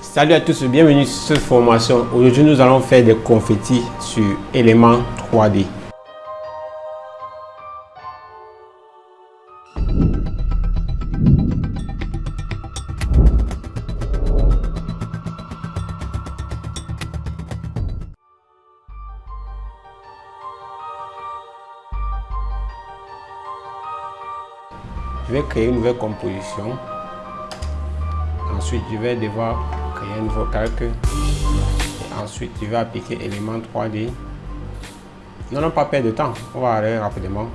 Salut à tous, bienvenue sur cette formation. Aujourd'hui, nous allons faire des confettis sur éléments 3D. Je vais créer une nouvelle composition. Ensuite, je vais devoir créer un nouveau calque. Ensuite, je vais appliquer élément 3D. N'allons pas perdre de temps. On va aller rapidement.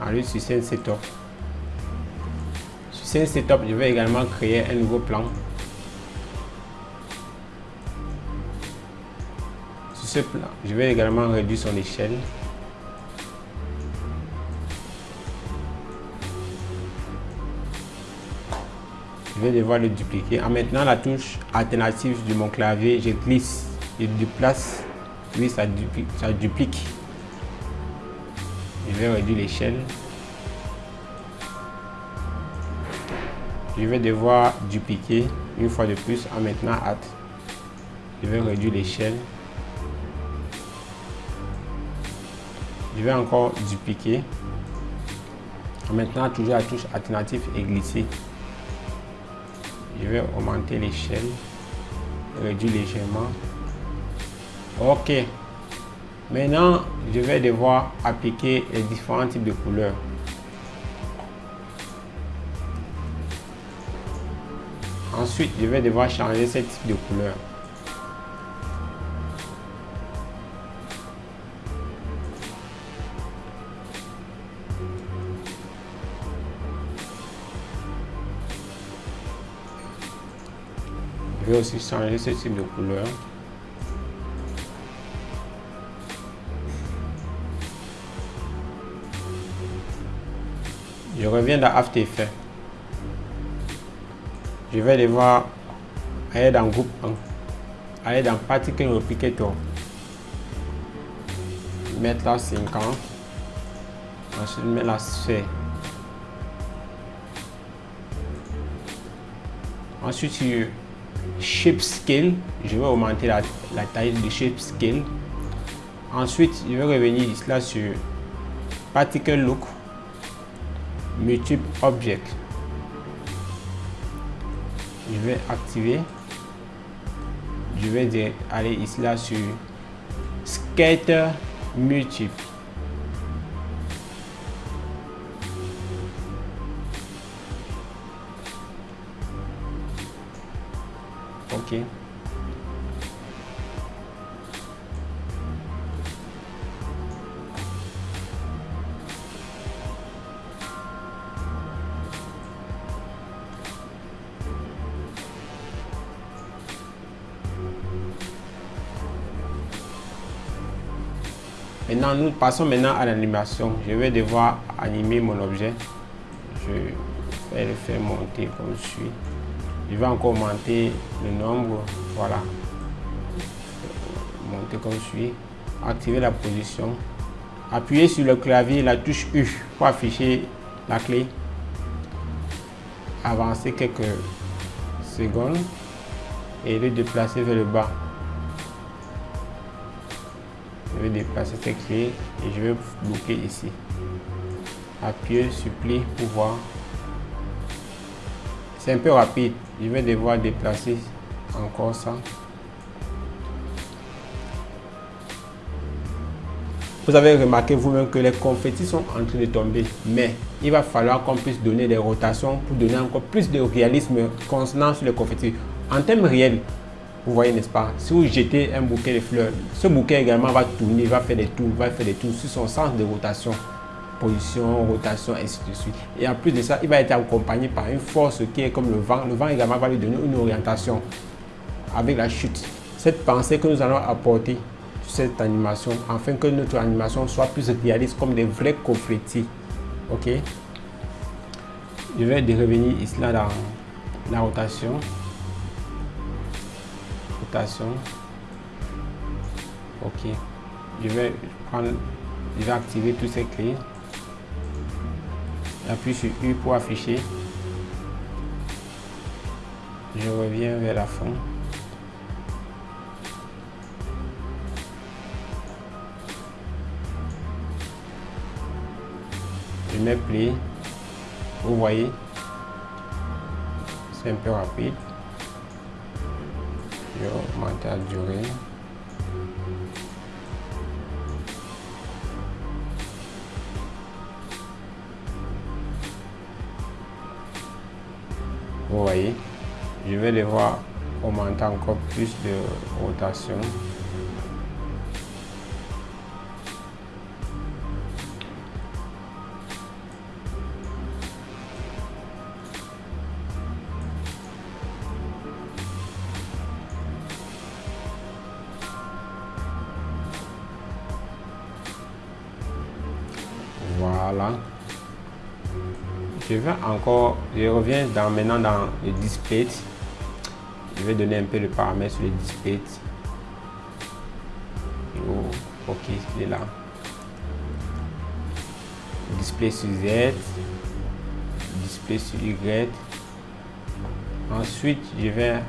Aller sur scène setup. Sur scène setup, je vais également créer un nouveau plan. Sur ce plan, je vais également réduire son échelle. Vais devoir le dupliquer. En maintenant la touche alternative de mon clavier, je glisse, je déplace, oui ça duplique, ça duplique. Je vais réduire l'échelle. Je vais devoir dupliquer une fois de plus en maintenant hâte. Je vais réduire l'échelle. Je vais encore dupliquer. En maintenant toujours la touche alternative et glisser je vais augmenter l'échelle réduire légèrement. Ok. Maintenant je vais devoir appliquer les différents types de couleurs. Ensuite je vais devoir changer ce type de couleur Aussi changer ce type de couleur. Je reviens dans After Effects. Je vais devoir aller dans groupe 1, aller dans Particle Replicator, mettre la 50, ensuite mettre la sphère. Ensuite, shape scale je vais augmenter la, taille de shape scale. Ensuite je vais revenir là sur particle look multiple object. Je vais activer. Je vais aller ici là sur scatter multiple Maintenant, nous passons maintenant à l'animation. Je vais devoir animer mon objet. Je vais le faire monter comme suit je vais encore augmenter le nombre voilà. Monter comme suit. Activer la position. Appuyer sur le clavier la touche U pour afficher la clé. Avancer quelques secondes et le déplacer vers le bas. Je vais déplacer cette clé et je vais bloquer ici. Appuyer sur play pour voir c'est un peu rapide. Je vais devoir déplacer encore ça. Vous avez remarqué vous-même que les confettis sont en train de tomber. Mais il va falloir qu'on puisse donner des rotations pour donner encore plus de réalisme concernant sur les confettis. En termes réels, vous voyez, n'est-ce pas? Si vous jetez un bouquet de fleurs, ce bouquet également va tourner, va faire des tours, va faire des tours sur son sens de rotation position, rotation, ainsi de suite. Et en plus de ça, il va être accompagné par une force qui est comme le vent. Le vent également va lui donner une orientation avec la chute. Cette pensée que nous allons apporter cette animation, afin que notre animation soit plus réaliste comme des vrais confettis. Ok? Je vais revenir ici là dans la rotation. Rotation. Ok. Je vais prendre, je vais activer tous ces clés. Appuie sur U pour afficher. Je reviens vers la fin. Je mets play. Vous voyez, c'est un peu rapide. Je augmente la durée. Vous voyez, je vais les voir augmenter encore plus de rotation. Voilà. Je vais encore, je reviens dans, maintenant dans le display. Je vais donner un peu de paramètres sur le display. Oh, ok, il est là. Display sur Z, display sur Y. Ensuite, je vais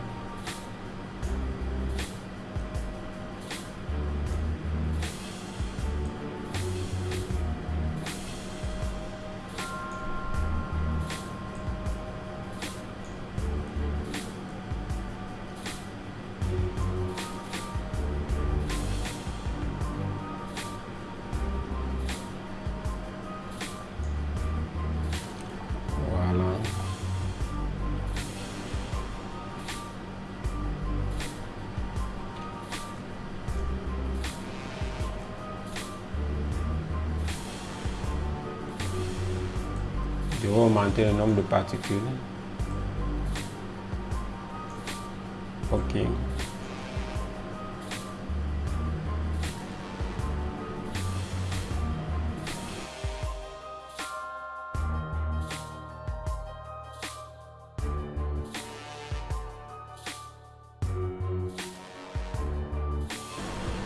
Je vais augmenter le nombre de particules. OK.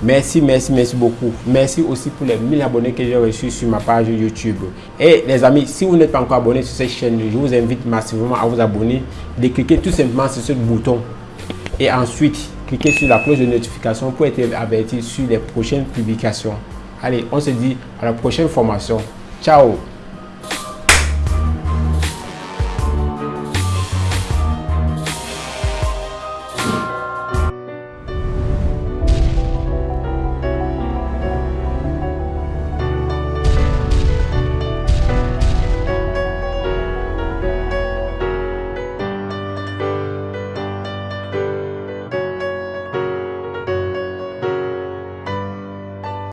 Merci, merci, merci beaucoup. Merci aussi pour les 1000 abonnés que j'ai reçus sur ma page YouTube. Et les amis, si vous n'êtes pas encore abonné sur cette chaîne, je vous invite massivement à vous abonner, de cliquer tout simplement sur ce bouton. Et ensuite, cliquez sur la cloche de notification pour être averti sur les prochaines publications. Allez, on se dit à la prochaine formation. Ciao